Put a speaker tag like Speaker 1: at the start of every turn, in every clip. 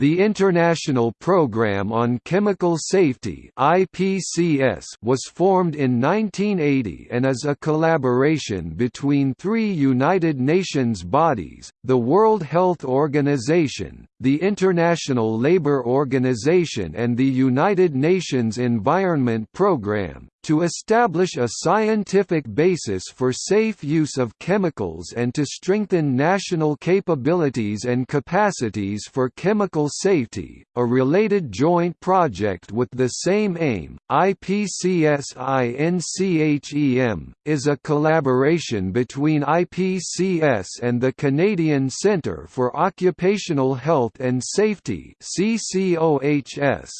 Speaker 1: The International Programme on Chemical Safety (IPCS) was formed in 1980 and is a collaboration between three United Nations bodies: the World Health Organization, the International Labour Organization and the United Nations Environment Programme, to establish a scientific basis for safe use of chemicals and to strengthen national capabilities and capacities for chemical safety. A related joint project with the same aim, IPCS-INCHEM, is a collaboration between IPCS and the Canadian Centre for Occupational Health and Safety (CCOHS).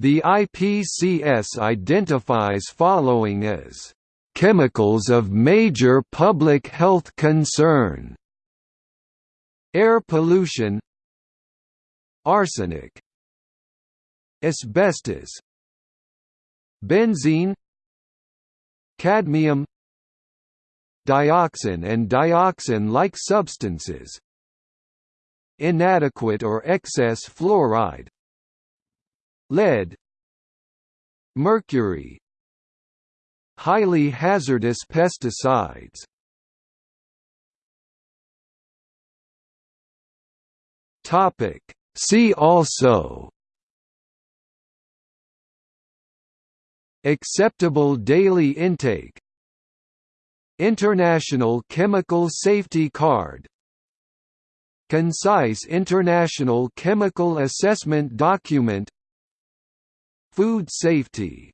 Speaker 1: The IPCS identifies following as chemicals of major public health concern. Air pollution. Arsenic. Asbestos. Benzene. Cadmium. Dioxin and dioxin-like substances. Inadequate or excess fluoride lead mercury highly hazardous pesticides. Topic. See also acceptable daily intake International Chemical Safety Card Concise International Chemical Assessment Document Food safety